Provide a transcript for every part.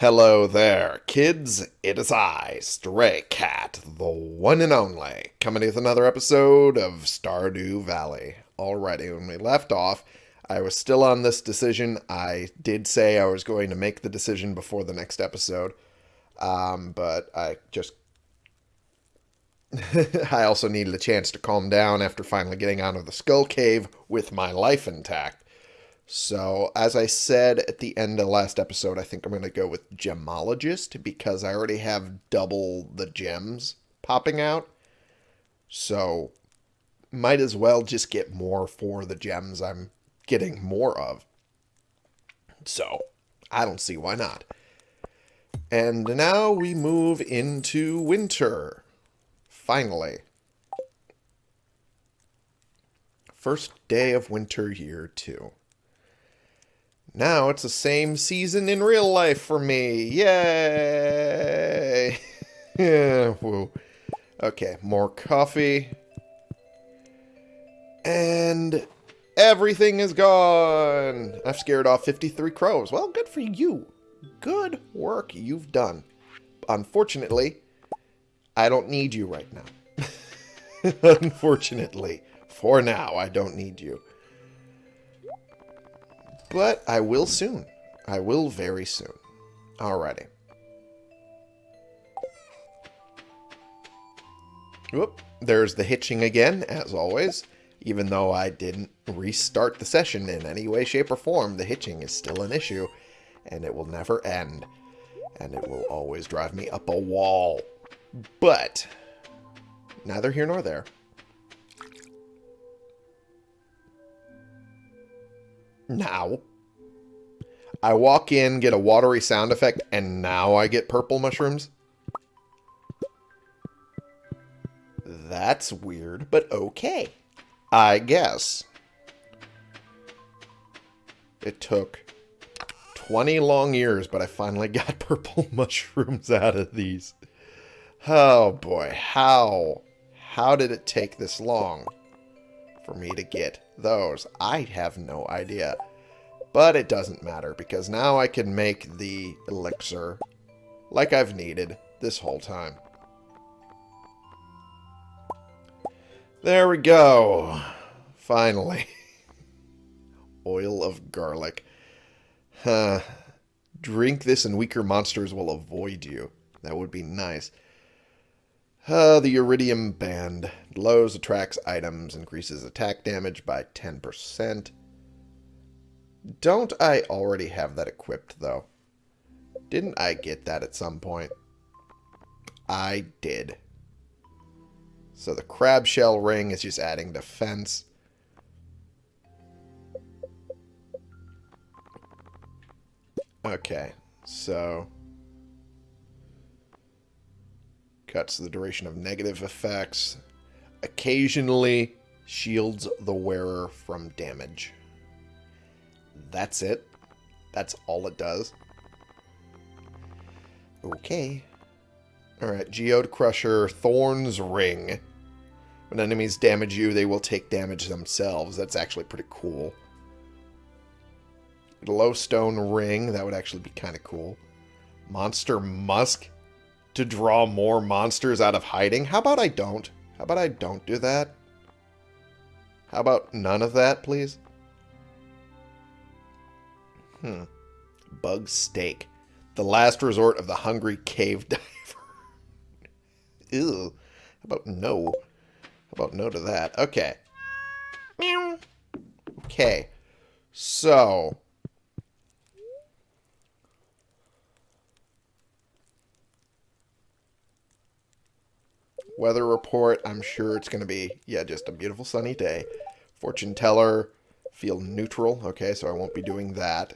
Hello there, kids. It is I, Stray Cat, the one and only, coming with another episode of Stardew Valley. Alrighty, when we left off, I was still on this decision. I did say I was going to make the decision before the next episode, um, but I just. I also needed a chance to calm down after finally getting out of the skull cave with my life intact. So, as I said at the end of last episode, I think I'm going to go with Gemologist because I already have double the gems popping out. So, might as well just get more for the gems I'm getting more of. So, I don't see why not. And now we move into winter. Finally. First day of winter year two. Now it's the same season in real life for me. Yay! yeah. Okay, more coffee. And everything is gone. I've scared off 53 crows. Well, good for you. Good work you've done. Unfortunately, I don't need you right now. Unfortunately, for now, I don't need you. But I will soon. I will very soon. Alrighty. Whoop. There's the hitching again, as always. Even though I didn't restart the session in any way, shape, or form, the hitching is still an issue. And it will never end. And it will always drive me up a wall. But, neither here nor there. Now, I walk in, get a watery sound effect, and now I get purple mushrooms? That's weird, but okay. I guess. It took 20 long years, but I finally got purple mushrooms out of these. Oh boy, how? How did it take this long for me to get those? I have no idea. But it doesn't matter, because now I can make the elixir like I've needed this whole time. There we go. Finally. Oil of garlic. Huh. Drink this and weaker monsters will avoid you. That would be nice. Uh, the Iridium Band. Glows, attracts items, increases attack damage by 10%. Don't I already have that equipped, though? Didn't I get that at some point? I did. So the crab shell ring is just adding defense. Okay, so... Cuts the duration of negative effects. Occasionally shields the wearer from damage. That's it. That's all it does. Okay. Alright, Geode Crusher, Thorn's Ring. When enemies damage you, they will take damage themselves. That's actually pretty cool. Glowstone Ring, that would actually be kind of cool. Monster Musk, to draw more monsters out of hiding. How about I don't? How about I don't do that? How about none of that, please? Hmm. Bug steak. The last resort of the hungry cave diver. Ew. How about no? How about no to that? Okay. Meow. Okay. So. Weather report, I'm sure it's going to be, yeah, just a beautiful sunny day. Fortune teller, feel neutral. Okay, so I won't be doing that.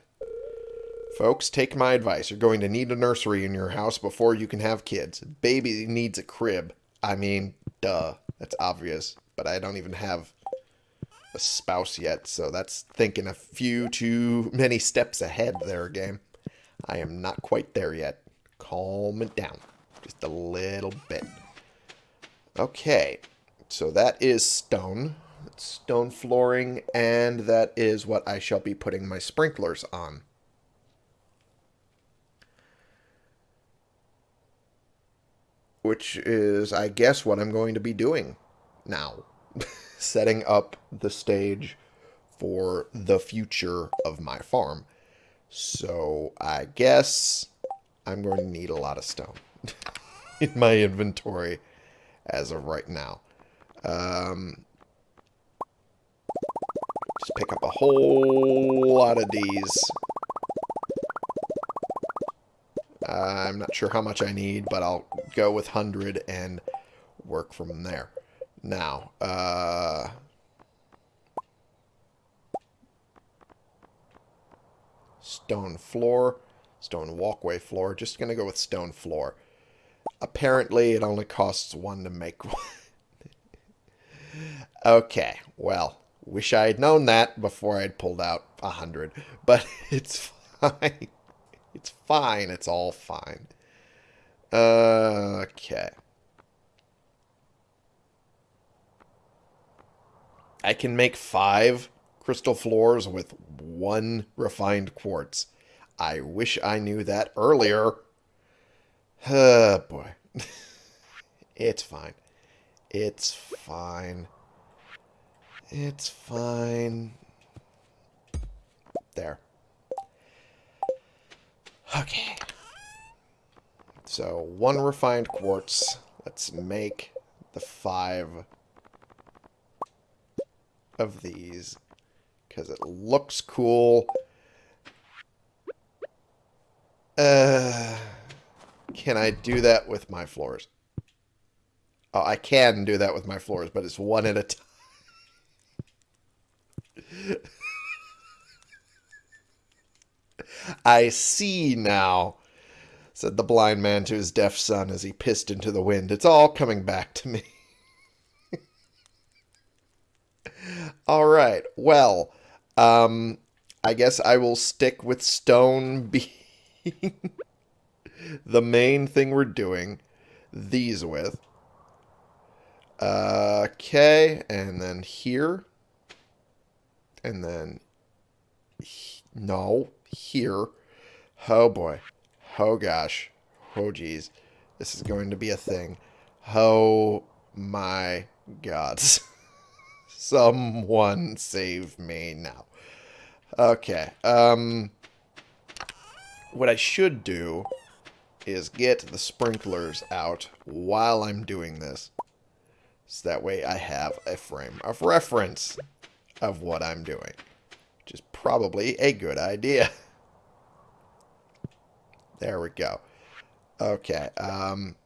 Folks, take my advice. You're going to need a nursery in your house before you can have kids. Baby needs a crib. I mean, duh. That's obvious. But I don't even have a spouse yet, so that's thinking a few too many steps ahead there, game. I am not quite there yet. Calm it down. Just a little bit. Okay, so that is stone. stone flooring, and that is what I shall be putting my sprinklers on. which is, I guess, what I'm going to be doing now. Setting up the stage for the future of my farm. So I guess I'm going to need a lot of stone in my inventory as of right now. Um, just pick up a whole lot of these. Uh, I'm not sure how much I need, but I'll go with 100 and work from there. Now, uh, stone floor, stone walkway floor. Just going to go with stone floor. Apparently, it only costs one to make one. okay, well, wish I had known that before I'd pulled out a hundred, but it's fine. It's fine. It's all fine. Uh, okay. I can make five crystal floors with one refined quartz. I wish I knew that earlier. Oh, boy. it's fine. It's fine. It's fine. There. Okay. So, one refined quartz. Let's make the five of these because it looks cool. Uh, can I do that with my floors? Oh, I can do that with my floors, but it's one at a time. I see now, said the blind man to his deaf son as he pissed into the wind. It's all coming back to me. all right. Well, um, I guess I will stick with stone being the main thing we're doing these with. Uh, okay, and then here. And then... No, here. Oh boy. Oh gosh. Oh geez. This is going to be a thing. Oh my gods. Someone save me now. Okay. Um, what I should do is get the sprinklers out while I'm doing this. So that way I have a frame of reference of what I'm doing. Which is probably a good idea. There we go. Okay. Um,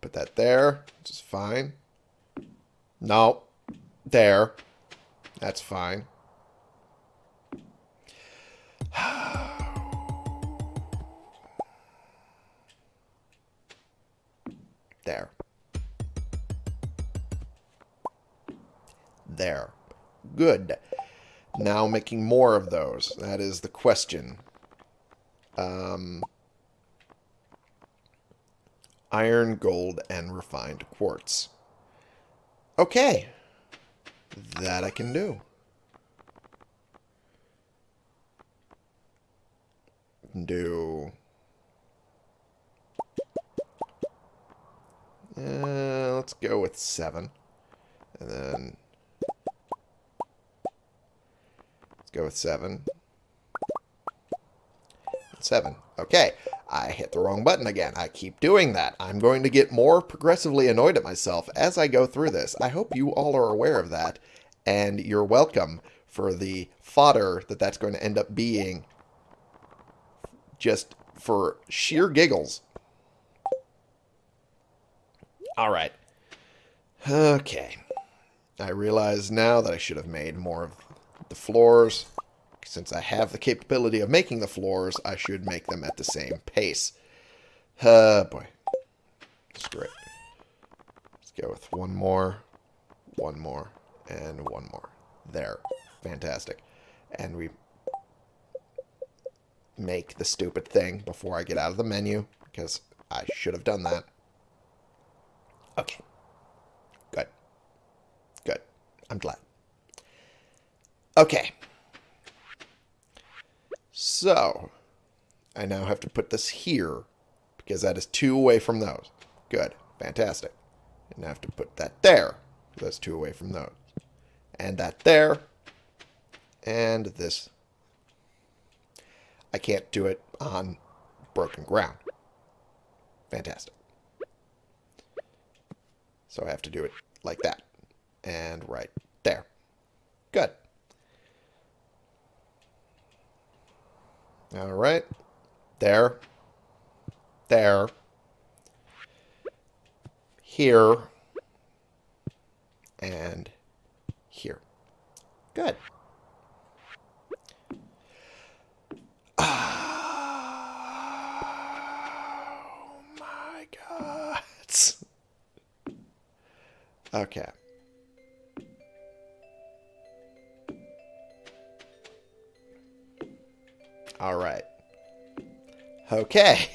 put that there, which is fine. No. There. That's fine. there. There. Good. Now making more of those. That is the question. Um, iron, gold, and refined quartz. Okay. That I can do. Do... Uh, let's go with seven. And then... Let's go with seven. Seven. Okay. I hit the wrong button again. I keep doing that. I'm going to get more progressively annoyed at myself as I go through this. I hope you all are aware of that, and you're welcome for the fodder that that's going to end up being just for sheer giggles. All right. Okay. I realize now that I should have made more of the floors. Since I have the capability of making the floors, I should make them at the same pace. Uh, boy. That's Let's go with one more, one more, and one more. There. Fantastic. And we make the stupid thing before I get out of the menu, because I should have done that. Okay. Good. Good. I'm glad. Okay. So, I now have to put this here because that is two away from those. Good. Fantastic. And I have to put that there. That's two away from those. And that there. And this. I can't do it on broken ground. Fantastic. So I have to do it like that. And right there. Good. All right. There. There. Here. And here. Good. Oh my god. Okay. All right. Okay.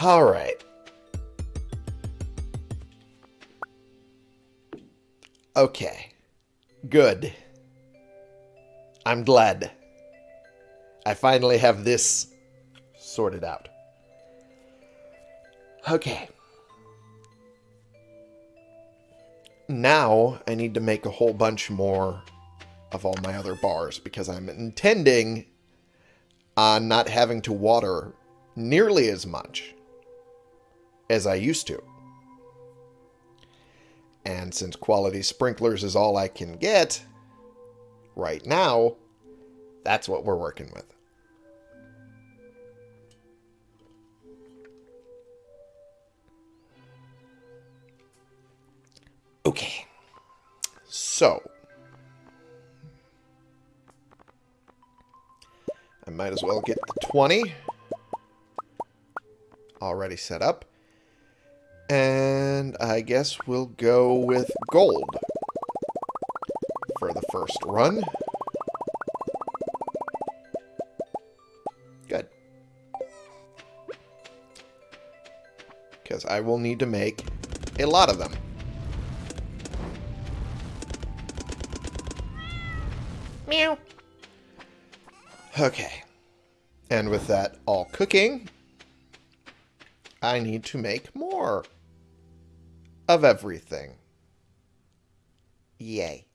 All right. Okay. Good. I'm glad. I finally have this sorted out. Okay. Now I need to make a whole bunch more of all my other bars because I'm intending on not having to water nearly as much as I used to. And since quality sprinklers is all I can get right now, that's what we're working with. Okay. So. I might as well get the 20 already set up. And I guess we'll go with gold for the first run. Good. Because I will need to make a lot of them. Okay. And with that all cooking, I need to make more of everything. Yay.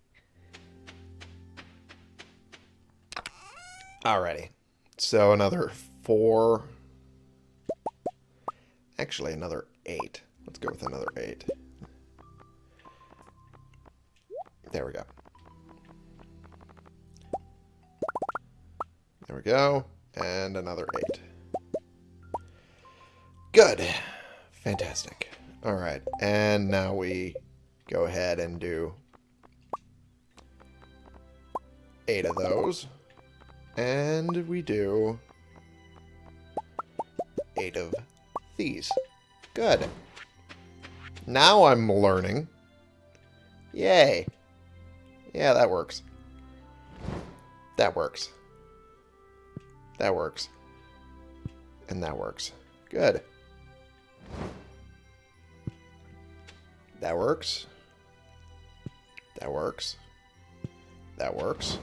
Alrighty. So another four. Actually, another eight. Let's go with another eight. And another eight. Good. Fantastic. All right. And now we go ahead and do eight of those. And we do eight of these. Good. Now I'm learning. Yay. Yeah, that works. That works. That works. And that works. Good. That works. That works. That works.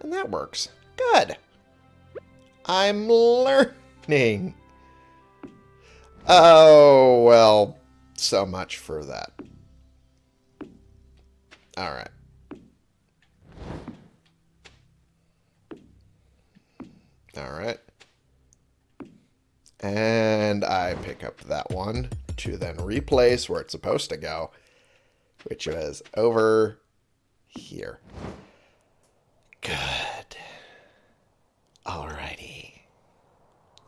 And that works. Good. I'm learning. Oh, well, so much for that. All right. All right. And I pick up that one to then replace where it's supposed to go, which was over here. Good. Alrighty.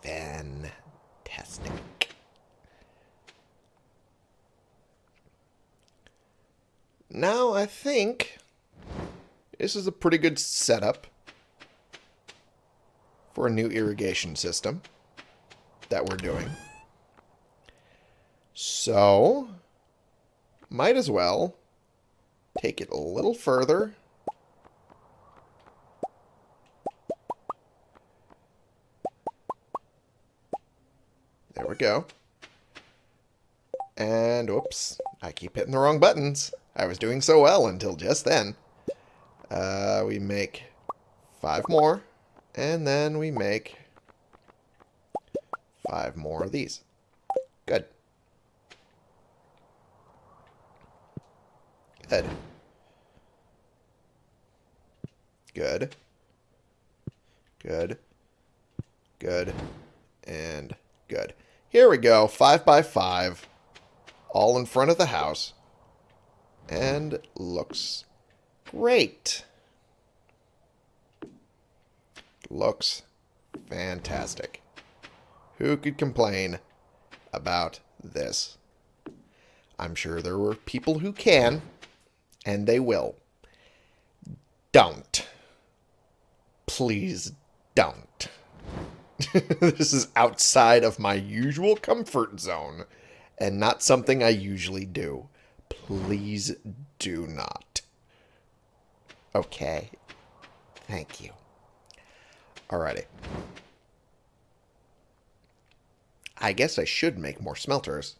Fantastic. Now I think this is a pretty good setup for a new irrigation system that we're doing. So, might as well take it a little further. There we go. And, whoops, I keep hitting the wrong buttons. I was doing so well until just then. Uh, we make five more, and then we make five more of these. Good. Good. Good. Good. Good. And good. Here we go. Five by five. All in front of the house. And looks great. Looks fantastic. Who could complain about this? I'm sure there were people who can, and they will. Don't. Please don't. this is outside of my usual comfort zone and not something I usually do. Please do not. Okay. Thank you. Alrighty. I guess I should make more smelters.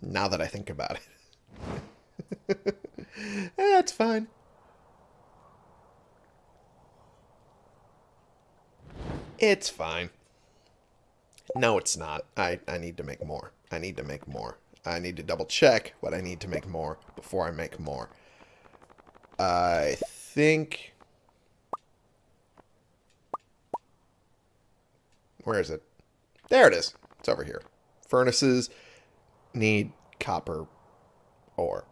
Now that I think about it. Eh, that's fine. It's fine. No, it's not. I, I need to make more. I need to make more. I need to double check what I need to make more before I make more. I think... Where is it? There it is. It's over here. Furnaces need copper ore.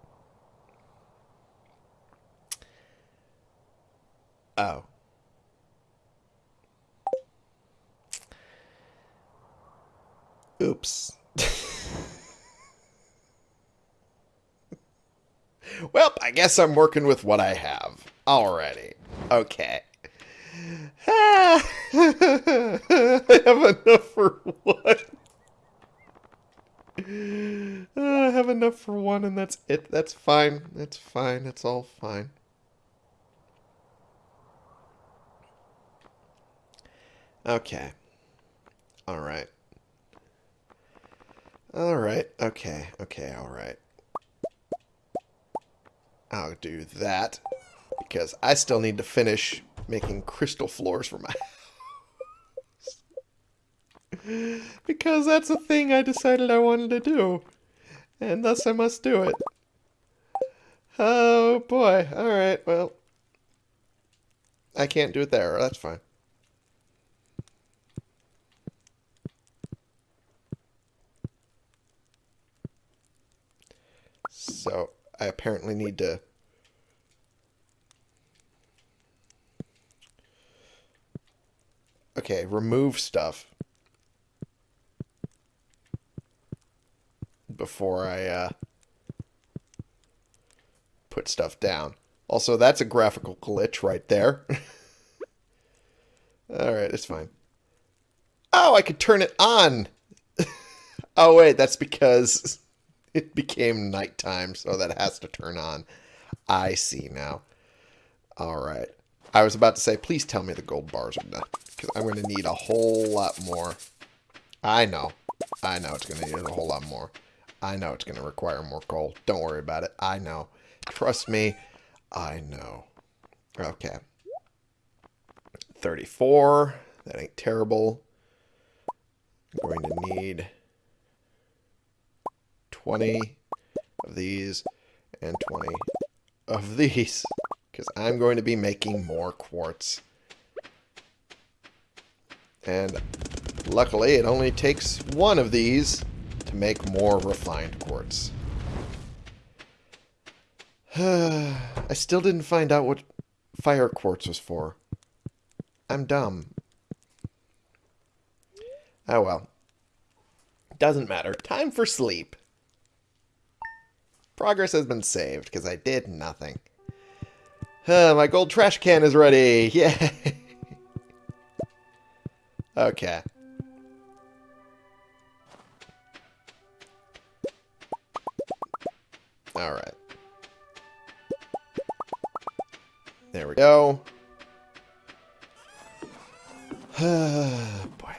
Oh. Oops. well, I guess I'm working with what I have already. Okay. Ah. I have enough for one. I have enough for one, and that's it. That's fine. That's fine. It's all fine. Okay. All right. All right. Okay. Okay. All right. I'll do that because I still need to finish making crystal floors for my. Because that's a thing I decided I wanted to do. And thus I must do it. Oh boy. Alright, well. I can't do it there. That's fine. So I apparently need to Okay, remove stuff. Before I uh, put stuff down. Also, that's a graphical glitch right there. Alright, it's fine. Oh, I could turn it on! oh, wait, that's because it became nighttime, so that has to turn on. I see now. Alright. I was about to say, please tell me the gold bars are done. Because I'm going to need a whole lot more. I know. I know it's going to need a whole lot more. I know it's going to require more coal. Don't worry about it. I know. Trust me. I know. Okay. 34. That ain't terrible. I'm going to need 20 of these and 20 of these. Because I'm going to be making more quartz. And luckily, it only takes one of these make more refined quartz. I still didn't find out what fire quartz was for. I'm dumb. Oh well. Doesn't matter. Time for sleep. Progress has been saved because I did nothing. My gold trash can is ready. Yay! Okay. Alright. There we go. Boy.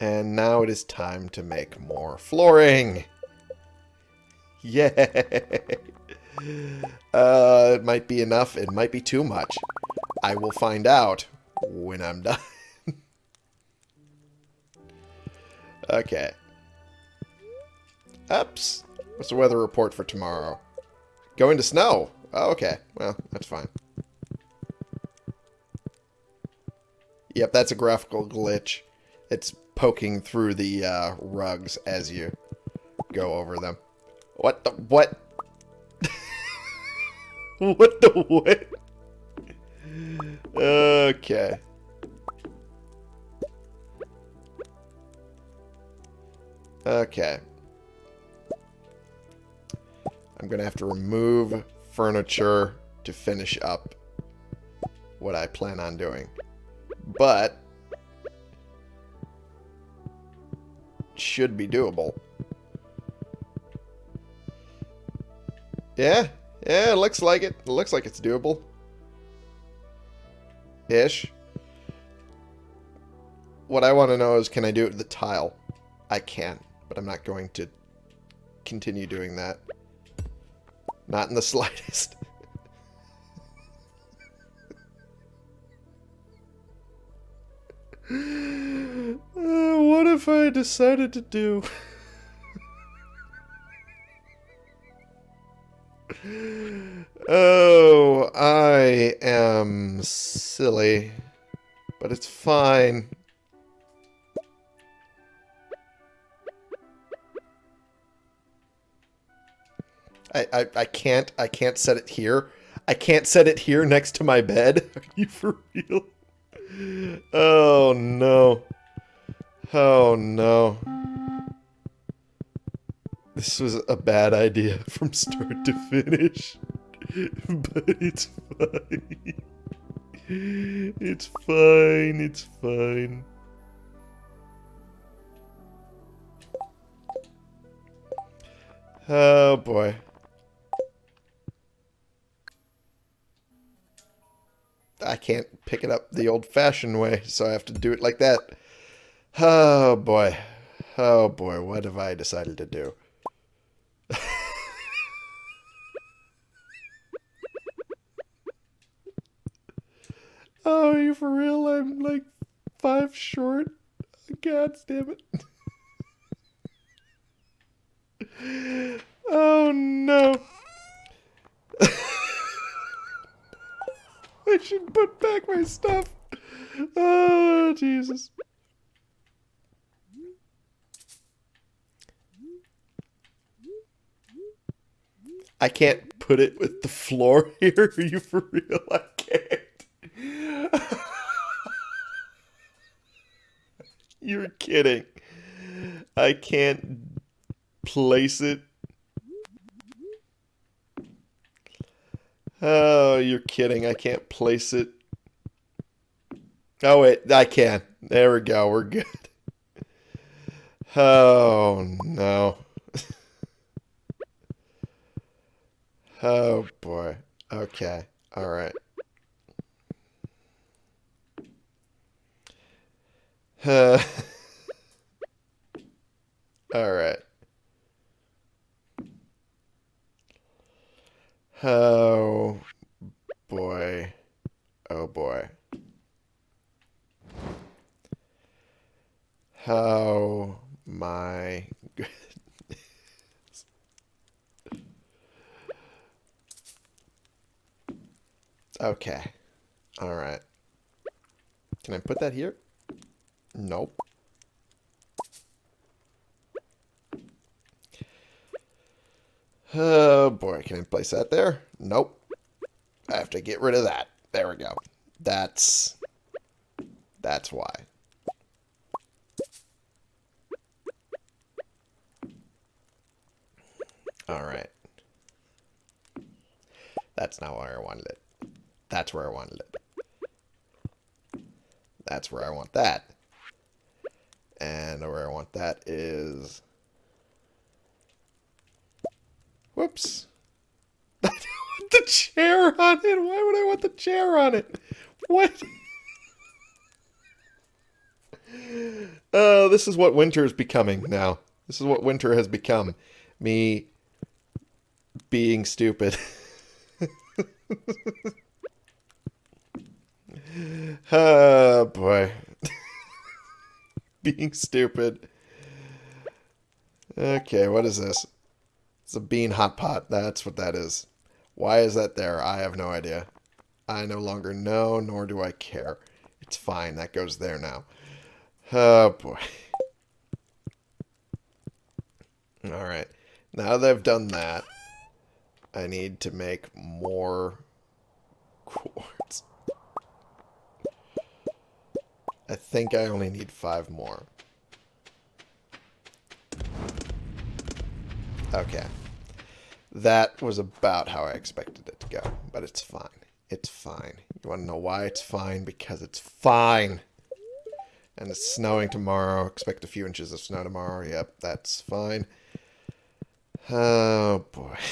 And now it is time to make more flooring. Yay! Uh, it might be enough. It might be too much. I will find out when I'm done. Okay. Ups. What's the weather report for tomorrow? Going to snow. Oh, okay. Well, that's fine. Yep, that's a graphical glitch. It's poking through the uh, rugs as you go over them. What the what? what the what? Okay. Okay. I'm going to have to remove furniture to finish up what I plan on doing. But should be doable. Yeah, yeah, it looks like it. It looks like it's doable. Ish. What I want to know is can I do it with the tile? I can, but I'm not going to continue doing that. Not in the slightest. uh, what if I decided to do... oh, I am silly. But it's fine. I, I, I can't I can't set it here. I can't set it here next to my bed. Are you for real? Oh no. Oh no. This was a bad idea from start to finish. But it's fine. It's fine, it's fine. Oh boy. I can't pick it up the old-fashioned way, so I have to do it like that. Oh, boy. Oh, boy. What have I decided to do? oh, you for real? I'm like five short? God damn it. oh, no. I should put back my stuff. Oh, Jesus. I can't put it with the floor here. Are you for real? I can't. You're kidding. I can't place it Oh, you're kidding. I can't place it. Oh, wait. I can. There we go. We're good. Oh, no. oh, boy. Okay. All right. Uh, all right. Oh boy. Oh boy. Oh my goodness. Okay. All right. Can I put that here? Nope. Oh boy, can I place that there? Nope. I have to get rid of that. There we go. That's... That's why. Alright. That's not where I wanted it. That's where I wanted it. That's where I want that. And where I want that is Whoops. I don't want the chair on it. Why would I want the chair on it? What? Oh, uh, this is what winter is becoming now. This is what winter has become. Me being stupid. oh, boy. being stupid. Okay, what is this? It's a bean hot pot. That's what that is. Why is that there? I have no idea. I no longer know, nor do I care. It's fine. That goes there now. Oh, boy. Alright. Now that I've done that, I need to make more quartz. I think I only need five more. Okay. That was about how I expected it to go, but it's fine. It's fine. You want to know why it's fine? Because it's fine. And it's snowing tomorrow. Expect a few inches of snow tomorrow. Yep, that's fine. Oh, boy.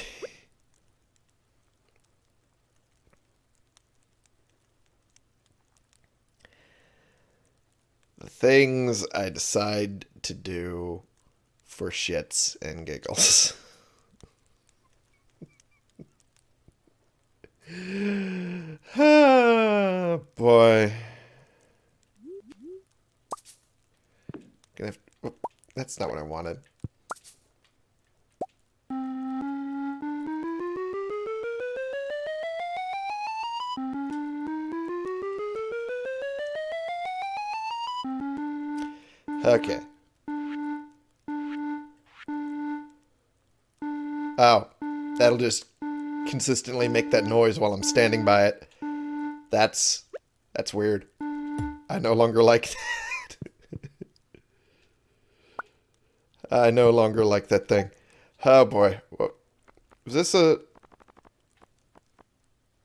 the things I decide to do for shits and giggles. ah, boy. Gonna have, oh, that's not what I wanted. Okay. Oh, that'll just consistently make that noise while I'm standing by it. That's that's weird. I no longer like that. I no longer like that thing. Oh boy. What, was this a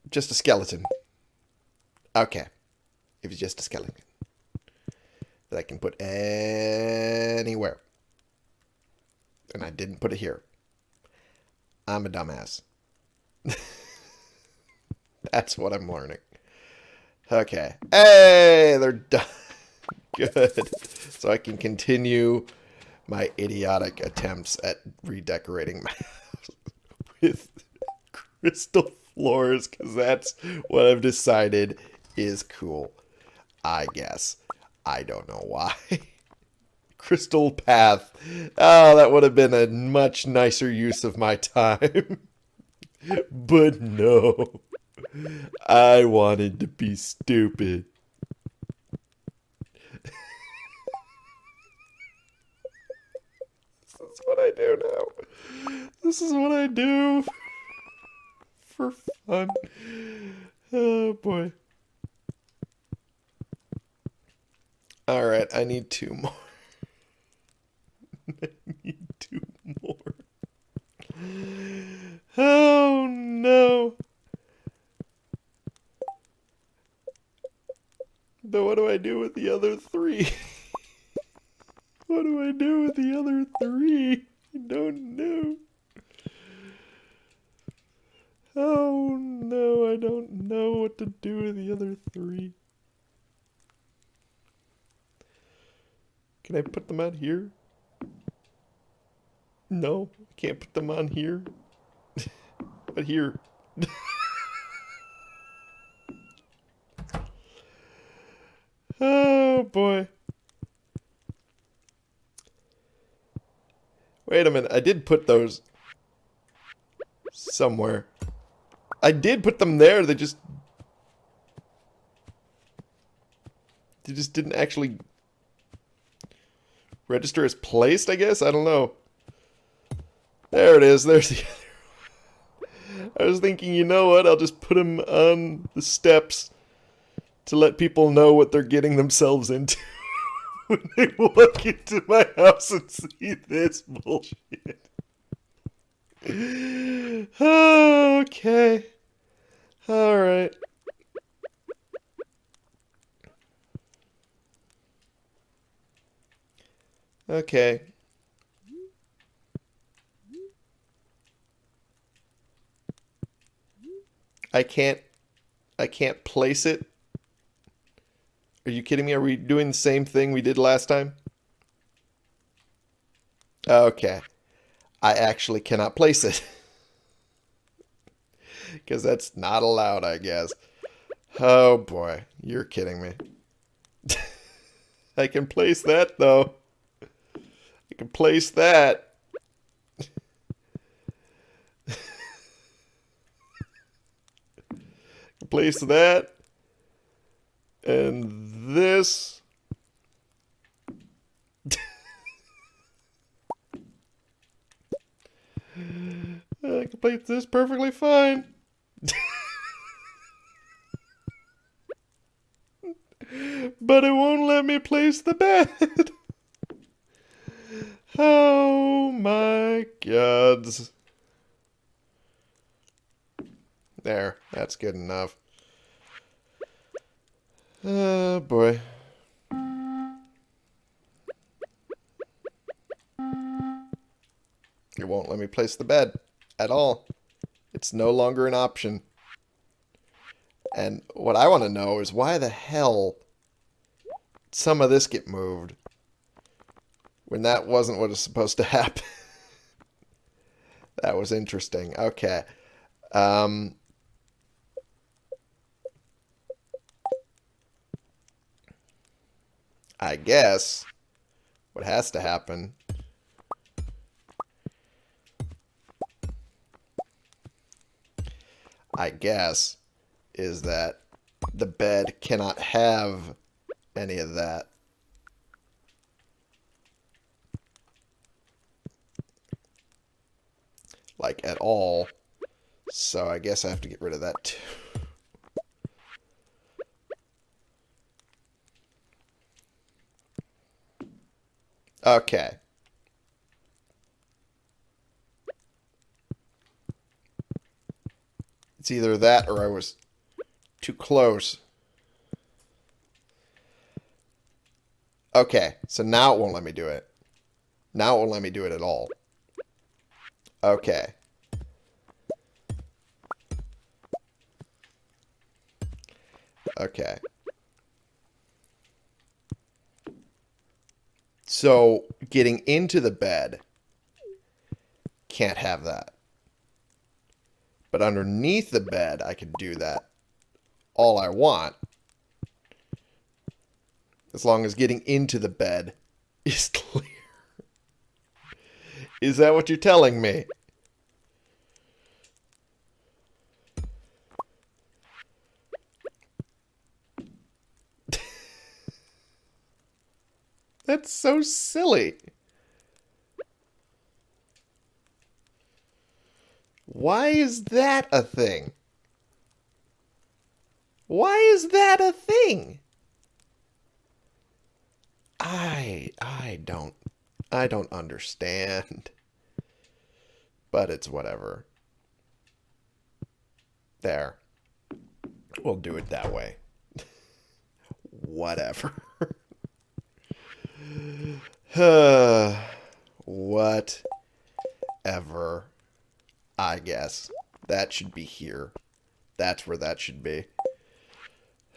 just a skeleton? Okay. If it's just a skeleton that I can put anywhere. And I didn't put it here. I'm a dumbass. That's what I'm learning. Okay. Hey, they're done. Good. So I can continue my idiotic attempts at redecorating my house with crystal floors because that's what I've decided is cool. I guess. I don't know why. Crystal Path. Oh, that would have been a much nicer use of my time. but no. I wanted to be stupid. this is what I do now. This is what I do for fun. Oh boy. Alright, I need two more. I need two more. Oh no. But what do I do with the other three? what do I do with the other three? I don't know. Oh no, I don't know what to do with the other three. Can I put them out here? No, I can't put them on here. But here. oh boy. Wait a minute, I did put those somewhere. I did put them there, they just... They just didn't actually register as placed, I guess? I don't know. There it is. There's the I was thinking, you know what? I'll just put them on the steps to let people know what they're getting themselves into when they walk into my house and see this bullshit. okay. All right. Okay. I can't I can't place it. Are you kidding me? Are we doing the same thing we did last time? Okay. I actually cannot place it. Because that's not allowed, I guess. Oh boy, you're kidding me. I can place that though. I can place that. Place that. And this. I can this perfectly fine. but it won't let me place the bed. oh my gods. There, that's good enough. Oh boy. It won't let me place the bed at all. It's no longer an option. And what I want to know is why the hell some of this get moved when that wasn't what was supposed to happen. that was interesting. Okay. Um, I guess what has to happen I guess is that the bed cannot have any of that. Like at all. So I guess I have to get rid of that too. Okay. It's either that or I was too close. Okay, so now it won't let me do it. Now it won't let me do it at all. Okay. Okay. So getting into the bed can't have that. But underneath the bed, I can do that all I want. As long as getting into the bed is clear. Is that what you're telling me? That's so silly. Why is that a thing? Why is that a thing? I I don't I don't understand. But it's whatever. There. We'll do it that way. whatever. Whatever. I guess. That should be here. That's where that should be.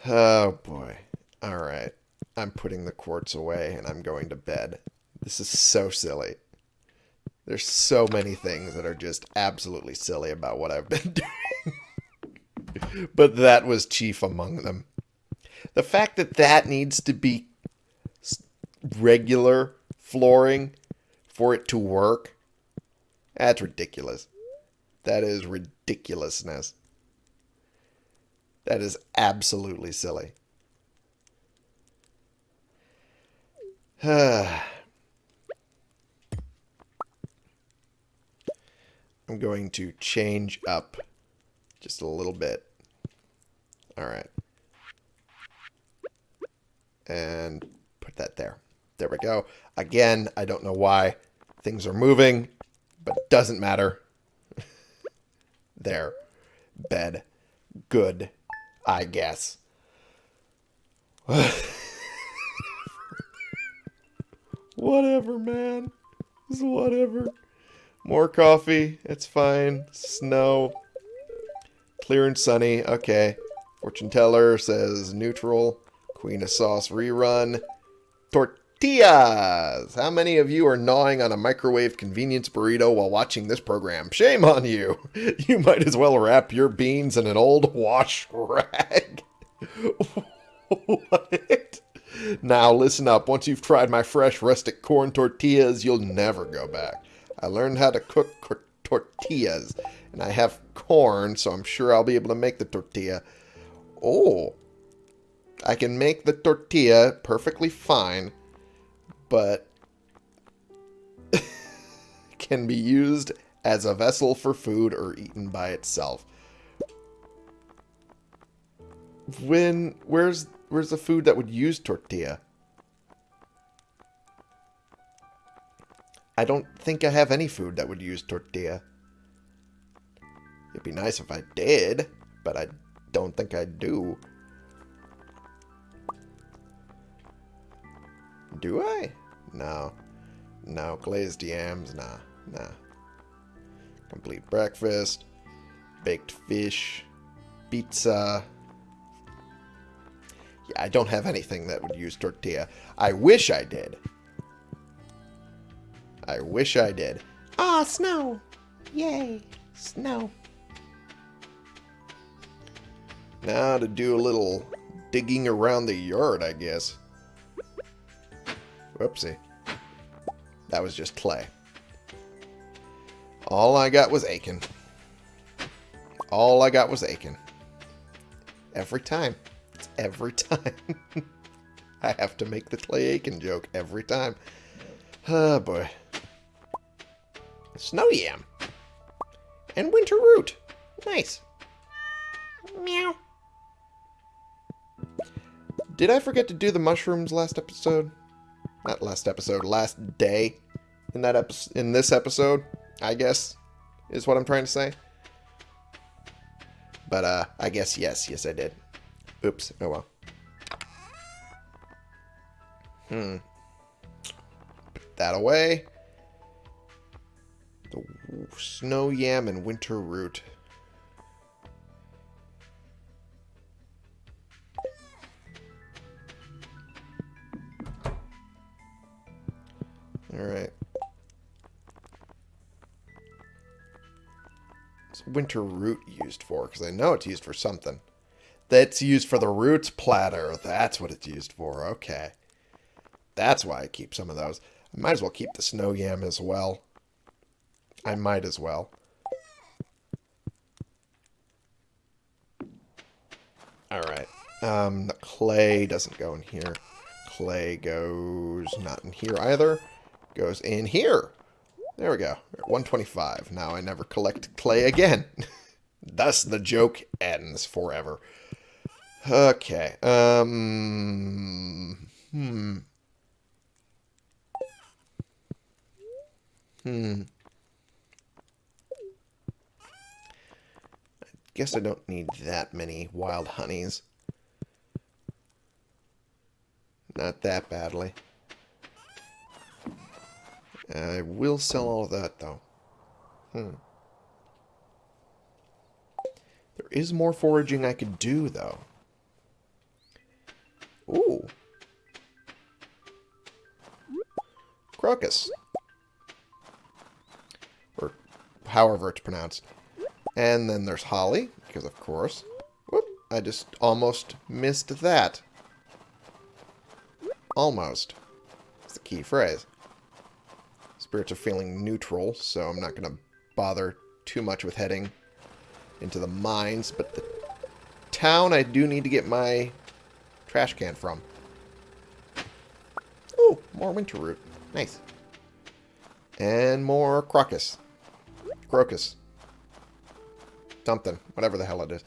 Oh, boy. Alright. I'm putting the quartz away and I'm going to bed. This is so silly. There's so many things that are just absolutely silly about what I've been doing. but that was chief among them. The fact that that needs to be regular flooring for it to work, that's ridiculous. That is ridiculousness. That is absolutely silly. I'm going to change up just a little bit. All right. And put that there. There we go. Again, I don't know why things are moving, but doesn't matter. there. Bed. Good. I guess. whatever, man. It's whatever. More coffee. It's fine. Snow. Clear and sunny. Okay. Fortune teller says neutral. Queen of sauce rerun. Tortillas! How many of you are gnawing on a microwave convenience burrito while watching this program? Shame on you! You might as well wrap your beans in an old wash rag. what? Now listen up. Once you've tried my fresh rustic corn tortillas, you'll never go back. I learned how to cook tortillas, and I have corn, so I'm sure I'll be able to make the tortilla. Oh. I can make the tortilla perfectly fine, but can be used as a vessel for food or eaten by itself. When where's where's the food that would use tortilla? I don't think I have any food that would use tortilla. It'd be nice if I did, but I don't think I do. Do I? No. No, glazed yams, nah, nah. Complete breakfast, baked fish, pizza. Yeah, I don't have anything that would use tortilla. I wish I did. I wish I did. Ah, snow! Yay, snow. Now to do a little digging around the yard, I guess. Whoopsie. That was just clay. All I got was Aiken. All I got was Aiken. Every time. It's every time. I have to make the Clay Aiken joke every time. Oh, boy. Snow Yam. And Winter Root. Nice. Meow. Did I forget to do the mushrooms last episode? Not last episode, last day in that episode, in this episode, I guess, is what I'm trying to say. But, uh, I guess yes, yes I did. Oops, oh well. Hmm. Put that away. The snow yam and winter root. Alright. What's winter root used for? Because I know it's used for something. That's used for the roots platter. That's what it's used for. Okay. That's why I keep some of those. I might as well keep the snow yam as well. I might as well. Alright. Um, the clay doesn't go in here. Clay goes not in here either goes in here. There we go. 125. Now I never collect clay again. Thus the joke ends forever. Okay. Um. Hmm. Hmm. I guess I don't need that many wild honeys. Not that badly. I will sell all of that, though. Hmm. There is more foraging I could do, though. Ooh. Crocus. Or however it's pronounced. And then there's holly, because of course. Whoop, I just almost missed that. Almost. It's the key phrase. Spirits are feeling neutral, so I'm not going to bother too much with heading into the mines. But the town I do need to get my trash can from. Oh, more winter root. Nice. And more crocus. Crocus. Something. Whatever the hell it is.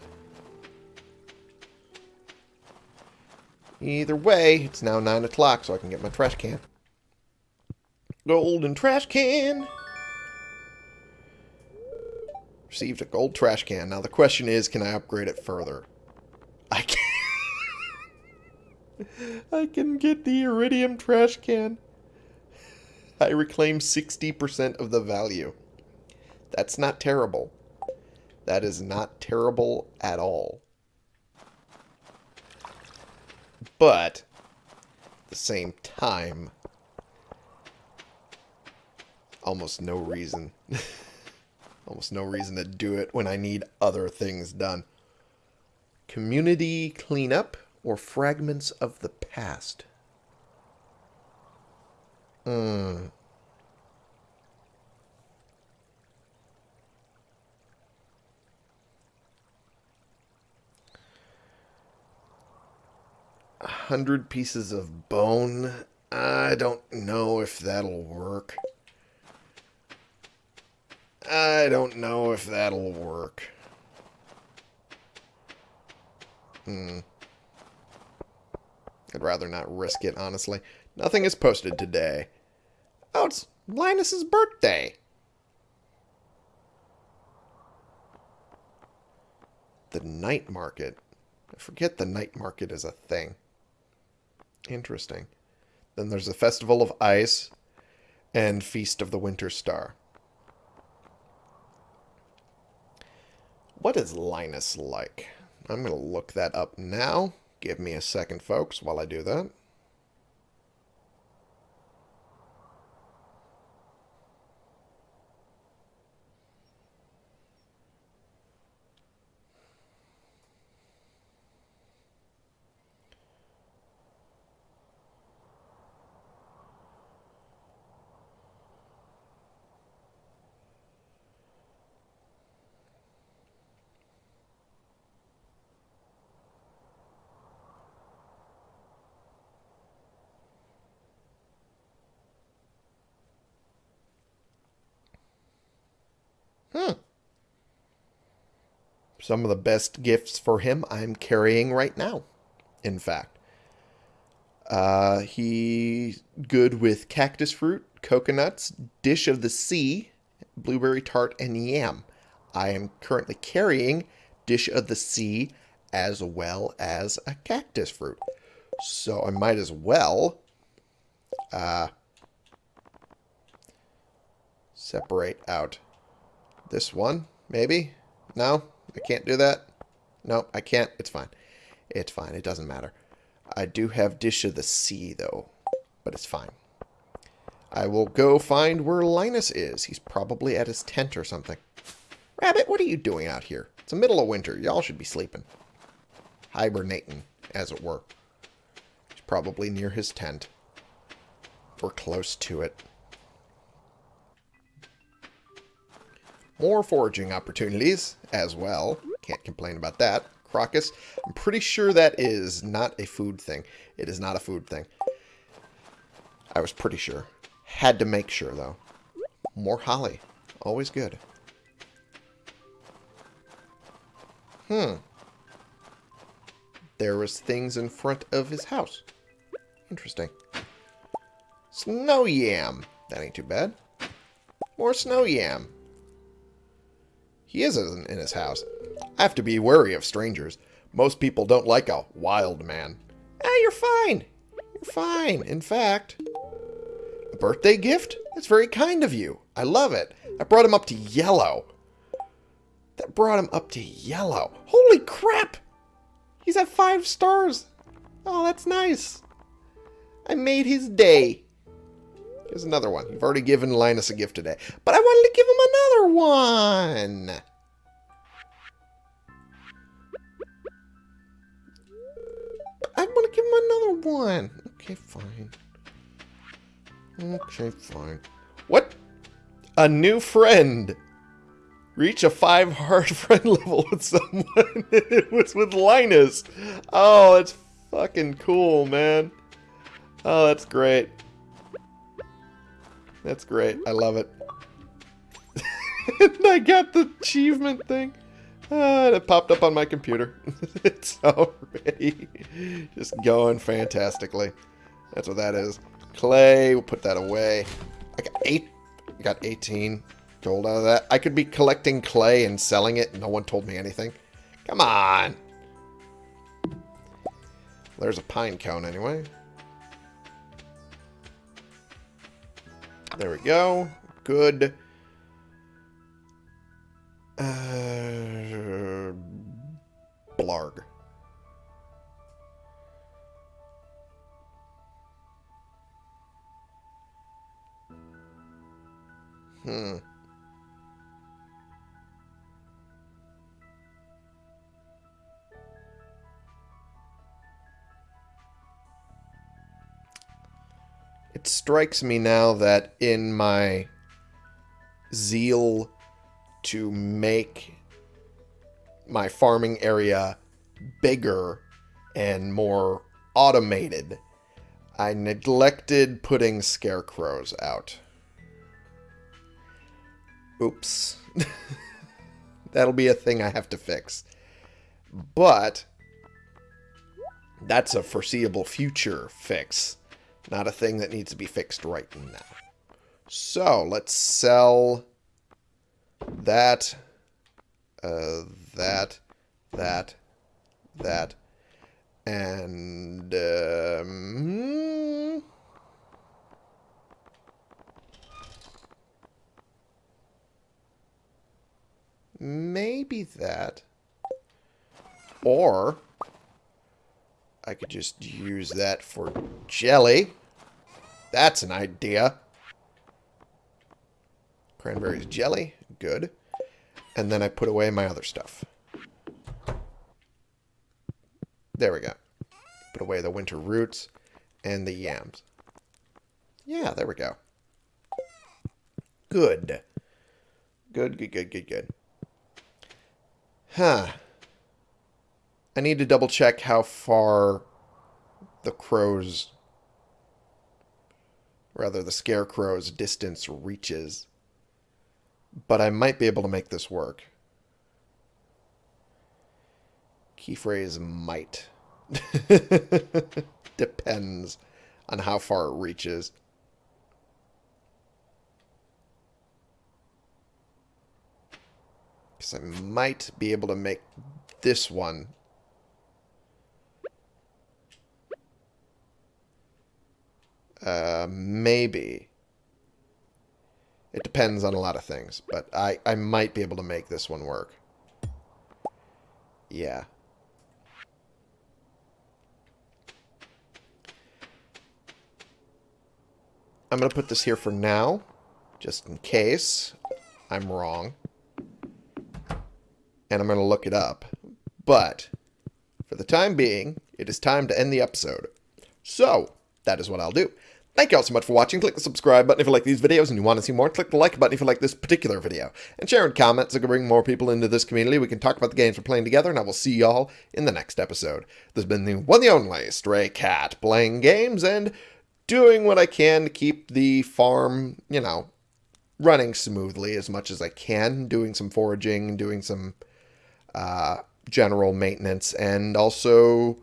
Either way, it's now 9 o'clock, so I can get my trash can. Golden trash can. Received a gold trash can. Now the question is, can I upgrade it further? I can. I can get the iridium trash can. I reclaim 60% of the value. That's not terrible. That is not terrible at all. But, at the same time, almost no reason. almost no reason to do it when I need other things done. Community cleanup or fragments of the past? Hmm. A hundred pieces of bone. I don't know if that'll work. I don't know if that'll work. Hmm. I'd rather not risk it, honestly. Nothing is posted today. Oh, it's Linus's birthday. The night market. I forget the night market is a thing. Interesting. Then there's the Festival of Ice and Feast of the Winter Star. What is Linus like? I'm going to look that up now. Give me a second, folks, while I do that. Hmm. Some of the best gifts for him I'm carrying right now, in fact. Uh, he's good with cactus fruit, coconuts, dish of the sea, blueberry tart, and yam. I am currently carrying dish of the sea as well as a cactus fruit. So I might as well uh, separate out this one, maybe? No? I can't do that? No, I can't. It's fine. It's fine. It doesn't matter. I do have Dish of the Sea, though. But it's fine. I will go find where Linus is. He's probably at his tent or something. Rabbit, what are you doing out here? It's the middle of winter. Y'all should be sleeping. Hibernating, as it were. He's probably near his tent. Or close to it. More foraging opportunities as well. Can't complain about that. Crocus. I'm pretty sure that is not a food thing. It is not a food thing. I was pretty sure. Had to make sure, though. More holly. Always good. Hmm. There was things in front of his house. Interesting. Snow yam. That ain't too bad. More snow yam. He isn't in his house. I have to be wary of strangers. Most people don't like a wild man. Ah, you're fine. You're fine. In fact, a birthday gift? That's very kind of you. I love it. I brought him up to yellow. That brought him up to yellow. Holy crap! He's at five stars. Oh, that's nice. I made his day. Here's another one. You've already given Linus a gift today. But I wanted to give him another one. I want to give him another one. Okay, fine. Okay, fine. What? A new friend. Reach a five hard friend level with someone. it was with Linus. Oh, it's fucking cool, man. Oh, that's great. That's great. I love it. and I got the achievement thing. Uh, it popped up on my computer. it's already just going fantastically. That's what that is. Clay, we'll put that away. I got eight. I got 18 gold out of that. I could be collecting clay and selling it. And no one told me anything. Come on. There's a pine cone anyway. There we go. Good. Uh, blarg. Hmm. It strikes me now that in my zeal to make my farming area bigger and more automated. I neglected putting scarecrows out. Oops. That'll be a thing I have to fix. But that's a foreseeable future fix, not a thing that needs to be fixed right now. So let's sell that, uh, that, that, that, and um, maybe that. Or I could just use that for jelly. That's an idea. Cranberries jelly. Good. And then I put away my other stuff. There we go. Put away the winter roots and the yams. Yeah, there we go. Good. Good, good, good, good, good. Huh. I need to double check how far the crow's, rather the scarecrow's distance reaches. But I might be able to make this work. Key phrase might. Depends on how far it reaches. Because I might be able to make this one Uh, maybe. It depends on a lot of things, but I, I might be able to make this one work. Yeah. I'm going to put this here for now, just in case I'm wrong. And I'm going to look it up. But, for the time being, it is time to end the episode. So, that is what I'll do. Thank you all so much for watching. Click the subscribe button if you like these videos and you want to see more. Click the like button if you like this particular video. And share in comments so we can bring more people into this community. We can talk about the games we're playing together, and I will see y'all in the next episode. This has been the one the only Stray Cat playing games and doing what I can to keep the farm, you know, running smoothly as much as I can. Doing some foraging, and doing some uh, general maintenance, and also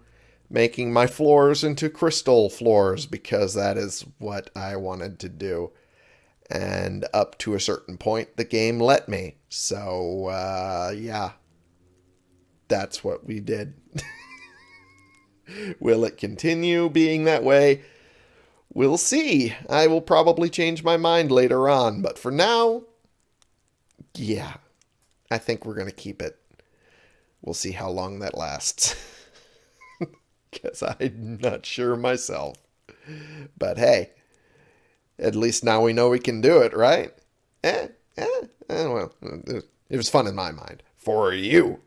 making my floors into crystal floors because that is what I wanted to do. And up to a certain point, the game let me. So, uh, yeah, that's what we did. will it continue being that way? We'll see. I will probably change my mind later on. But for now, yeah, I think we're going to keep it. We'll see how long that lasts. Because I'm not sure myself. But hey, at least now we know we can do it, right? Eh, eh, eh well, it was fun in my mind. For you.